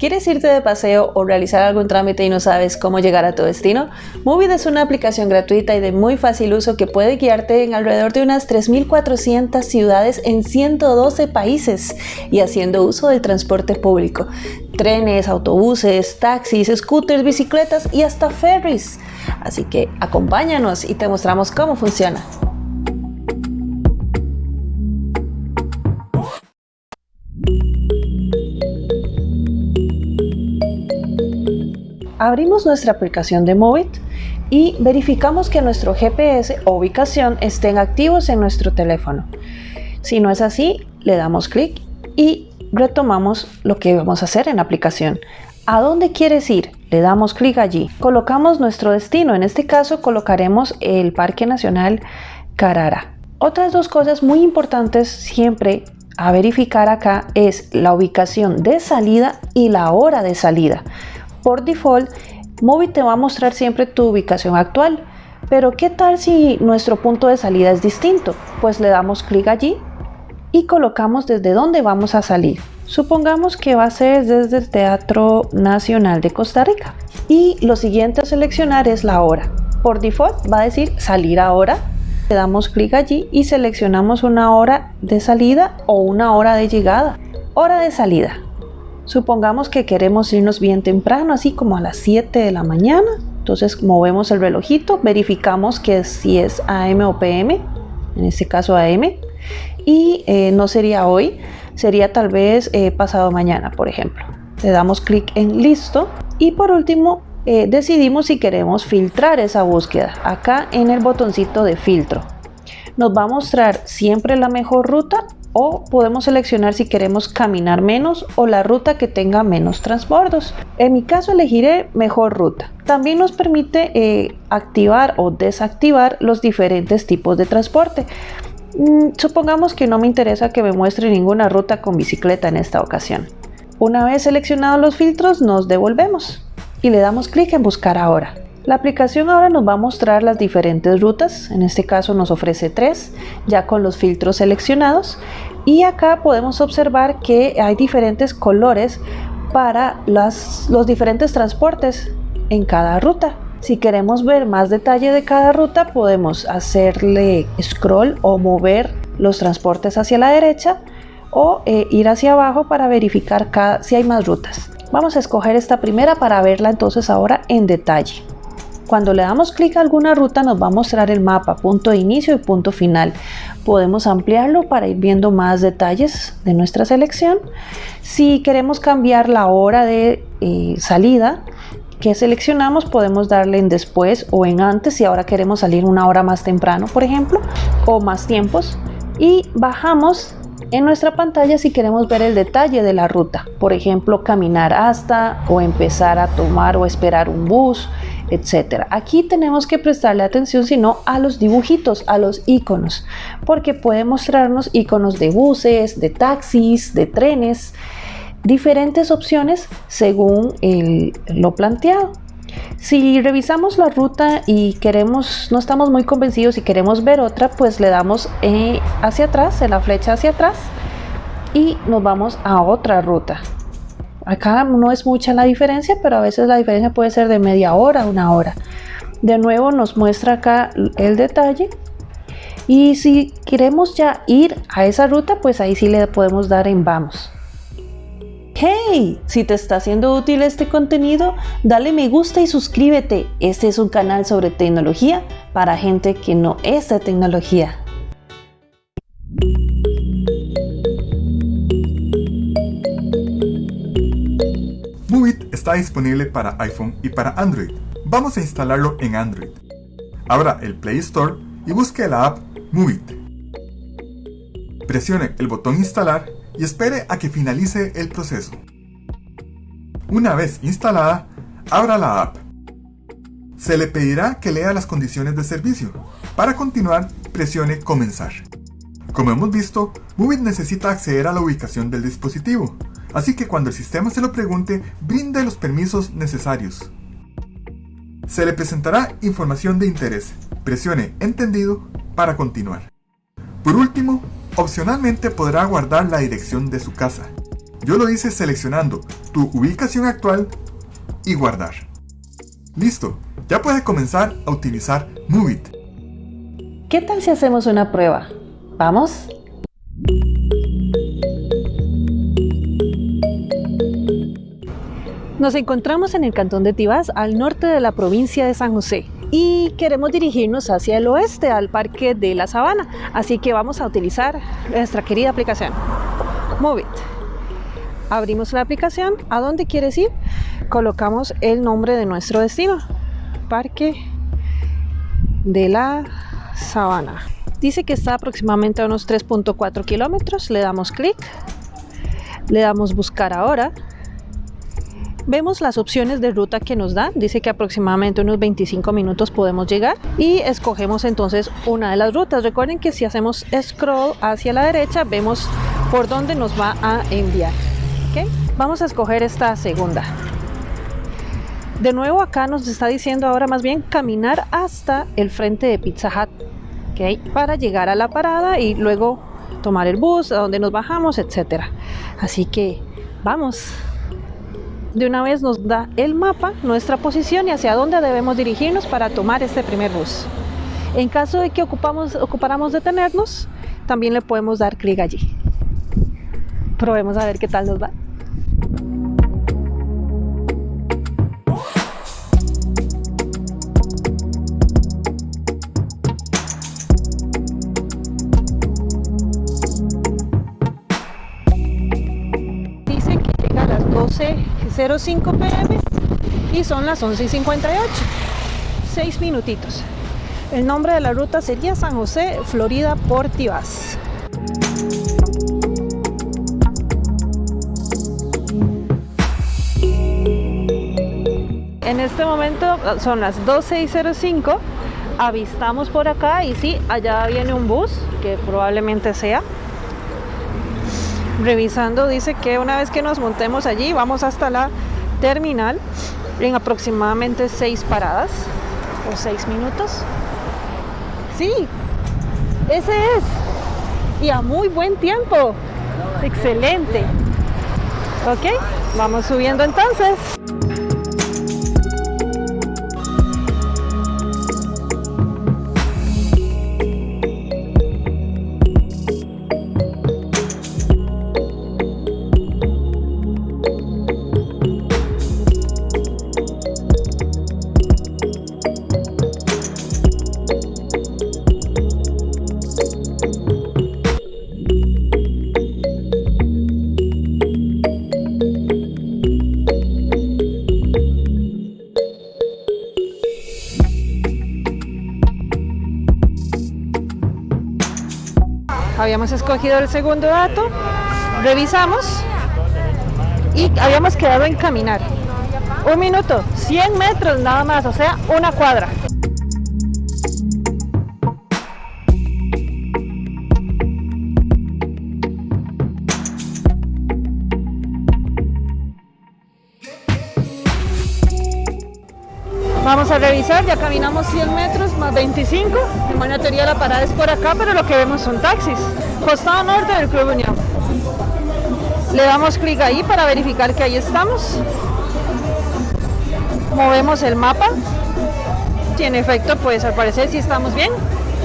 ¿Quieres irte de paseo o realizar algún trámite y no sabes cómo llegar a tu destino? Movit es una aplicación gratuita y de muy fácil uso que puede guiarte en alrededor de unas 3.400 ciudades en 112 países y haciendo uso del transporte público. Trenes, autobuses, taxis, scooters, bicicletas y hasta ferries. Así que acompáñanos y te mostramos cómo funciona. Abrimos nuestra aplicación de Movit y verificamos que nuestro GPS o ubicación estén activos en nuestro teléfono. Si no es así, le damos clic y retomamos lo que vamos a hacer en la aplicación. ¿A dónde quieres ir? Le damos clic allí. Colocamos nuestro destino. En este caso colocaremos el Parque Nacional Carara. Otras dos cosas muy importantes siempre a verificar acá es la ubicación de salida y la hora de salida. Por default, Movit te va a mostrar siempre tu ubicación actual. Pero ¿qué tal si nuestro punto de salida es distinto? Pues le damos clic allí y colocamos desde dónde vamos a salir. Supongamos que va a ser desde el Teatro Nacional de Costa Rica. Y lo siguiente a seleccionar es la hora. Por default va a decir salir ahora. Le damos clic allí y seleccionamos una hora de salida o una hora de llegada. Hora de salida. Supongamos que queremos irnos bien temprano, así como a las 7 de la mañana. Entonces movemos el relojito, verificamos que si es AM o PM, en este caso AM, y eh, no sería hoy, sería tal vez eh, pasado mañana, por ejemplo. Le damos clic en listo y por último eh, decidimos si queremos filtrar esa búsqueda acá en el botoncito de filtro. Nos va a mostrar siempre la mejor ruta o podemos seleccionar si queremos caminar menos o la ruta que tenga menos transbordos. En mi caso elegiré mejor ruta. También nos permite eh, activar o desactivar los diferentes tipos de transporte. Mm, supongamos que no me interesa que me muestre ninguna ruta con bicicleta en esta ocasión. Una vez seleccionados los filtros nos devolvemos y le damos clic en buscar ahora. La aplicación ahora nos va a mostrar las diferentes rutas, en este caso nos ofrece tres, ya con los filtros seleccionados y acá podemos observar que hay diferentes colores para los diferentes transportes en cada ruta. Si queremos ver más detalle de cada ruta podemos hacerle scroll o mover los transportes hacia la derecha o eh, ir hacia abajo para verificar si hay más rutas. Vamos a escoger esta primera para verla entonces ahora en detalle. Cuando le damos clic a alguna ruta nos va a mostrar el mapa, punto de inicio y punto final. Podemos ampliarlo para ir viendo más detalles de nuestra selección. Si queremos cambiar la hora de eh, salida que seleccionamos, podemos darle en después o en antes si ahora queremos salir una hora más temprano, por ejemplo, o más tiempos. Y bajamos en nuestra pantalla si queremos ver el detalle de la ruta, por ejemplo caminar hasta o empezar a tomar o esperar un bus, etcétera. Aquí tenemos que prestarle atención sino a los dibujitos, a los iconos, porque puede mostrarnos iconos de buses, de taxis, de trenes, diferentes opciones según lo planteado. Si revisamos la ruta y queremos, no estamos muy convencidos y queremos ver otra, pues le damos eh, hacia atrás, en la flecha hacia atrás y nos vamos a otra ruta. Acá no es mucha la diferencia, pero a veces la diferencia puede ser de media hora, una hora. De nuevo nos muestra acá el detalle. Y si queremos ya ir a esa ruta, pues ahí sí le podemos dar en vamos. ¡Hey! Si te está siendo útil este contenido, dale me gusta y suscríbete. Este es un canal sobre tecnología para gente que no es de tecnología. Está disponible para iPhone y para Android. Vamos a instalarlo en Android. Abra el Play Store y busque la app Movit. Presione el botón instalar y espere a que finalice el proceso. Una vez instalada, abra la app. Se le pedirá que lea las condiciones de servicio. Para continuar, presione Comenzar. Como hemos visto, Movit necesita acceder a la ubicación del dispositivo, así que cuando el sistema se lo pregunte, brinde los permisos necesarios. Se le presentará información de interés. Presione Entendido para continuar. Por último, Opcionalmente podrá guardar la dirección de su casa. Yo lo hice seleccionando tu ubicación actual y guardar. Listo, ya puedes comenzar a utilizar Movit. ¿Qué tal si hacemos una prueba? ¿Vamos? Nos encontramos en el cantón de Tibás, al norte de la provincia de San José y queremos dirigirnos hacia el oeste, al Parque de la Sabana. Así que vamos a utilizar nuestra querida aplicación, Movit. Abrimos la aplicación, ¿a dónde quieres ir? Colocamos el nombre de nuestro destino, Parque de la Sabana. Dice que está aproximadamente a unos 3.4 kilómetros, le damos clic, le damos buscar ahora Vemos las opciones de ruta que nos da, dice que aproximadamente unos 25 minutos podemos llegar y escogemos entonces una de las rutas. Recuerden que si hacemos scroll hacia la derecha vemos por dónde nos va a enviar. Vamos a escoger esta segunda. De nuevo acá nos está diciendo ahora más bien caminar hasta el frente de Pizza Hut para llegar a la parada y luego tomar el bus, a donde nos bajamos, etcétera. Así que vamos de una vez nos da el mapa, nuestra posición y hacia dónde debemos dirigirnos para tomar este primer bus. En caso de que ocupamos, ocupáramos detenernos, también le podemos dar clic allí. Probemos a ver qué tal nos va. Dice que llega a las 12 05 pm y son las 11 y 58 6 minutitos. El nombre de la ruta sería San José, Florida Portivas en este momento son las 12 y 05 avistamos por acá y sí, allá viene un bus que probablemente sea revisando dice que una vez que nos montemos allí vamos hasta la terminal en aproximadamente seis paradas o seis minutos. Sí ese es. Y a muy buen tiempo. Excelente. Ok vamos subiendo entonces habíamos escogido el segundo dato, revisamos y habíamos quedado en caminar. Un minuto, 100 metros nada más, o sea, una cuadra. Revisar, ya caminamos 100 metros más 25. En buena teoría la parada es por acá, pero lo que vemos son taxis. Costado norte del Club Unión. Le damos clic ahí para verificar que ahí estamos. Movemos el mapa. Si en efecto, pues al parecer sí estamos bien.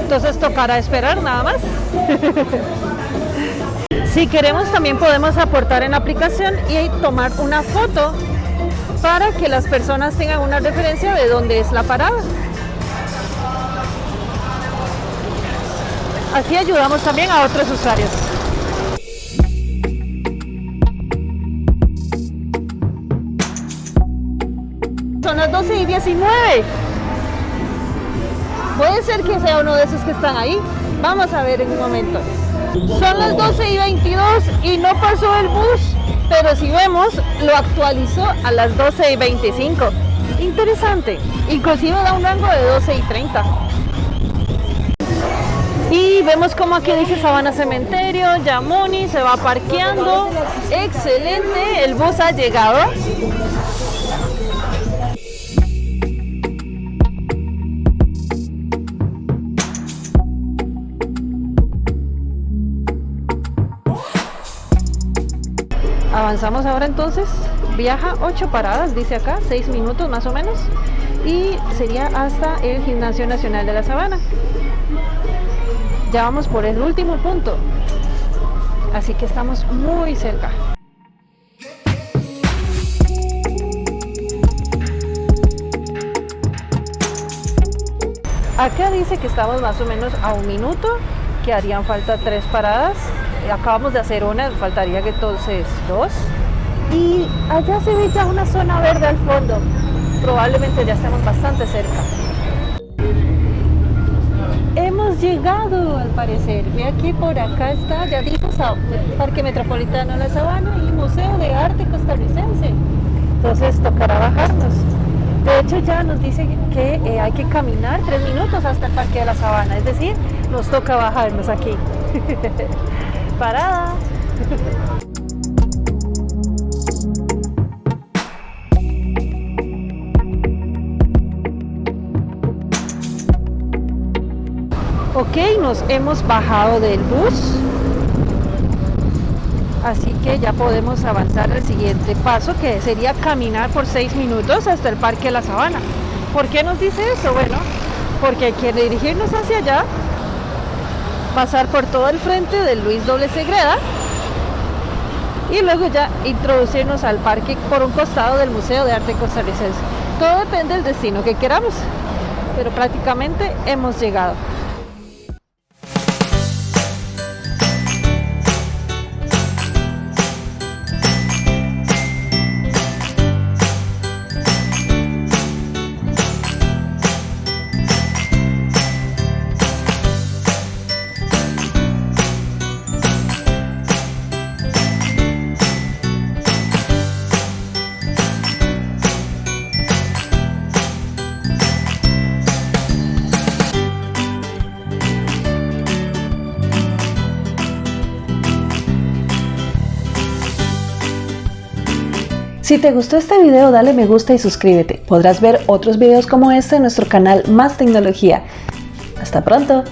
Entonces tocará esperar nada más. si queremos también podemos aportar en la aplicación y tomar una foto para que las personas tengan una referencia de dónde es la parada. Así ayudamos también a otros usuarios. Son las 12 y 19. Puede ser que sea uno de esos que están ahí. Vamos a ver en un momento. Son las 12 y 22 y no pasó el bus pero si vemos, lo actualizó a las 12 y 25. Interesante, inclusive da un rango de 12 y 30. Y vemos como aquí dice Sabana Cementerio, Yamoni, se va parqueando. Excelente, el bus ha llegado. Avanzamos ahora entonces, viaja 8 paradas, dice acá, 6 minutos más o menos, y sería hasta el Gimnasio Nacional de la Sabana. Ya vamos por el último punto, así que estamos muy cerca. Acá dice que estamos más o menos a un minuto, que harían falta tres paradas. Acabamos de hacer una, faltaría entonces dos. Y allá se ve ya una zona verde al fondo. Probablemente ya estemos bastante cerca. Hemos llegado al parecer. Ve aquí por acá está, ya dijo Parque Metropolitano La Sabana y Museo de Arte Costarricense. Entonces tocará bajarnos. De hecho ya nos dice que eh, hay que caminar tres minutos hasta el Parque de la Sabana, es decir, nos toca bajarnos aquí. Parada. Ok, nos hemos bajado del bus así que ya podemos avanzar al siguiente paso que sería caminar por seis minutos hasta el Parque La Sabana. ¿Por qué nos dice eso? Bueno, porque que dirigirnos hacia allá, pasar por todo el frente del Luis Doble Segreda y luego ya introducirnos al parque por un costado del Museo de Arte Costarricense. Todo depende del destino que queramos, pero prácticamente hemos llegado. Si te gustó este video dale me gusta y suscríbete. Podrás ver otros videos como este en nuestro canal Más Tecnología. Hasta pronto.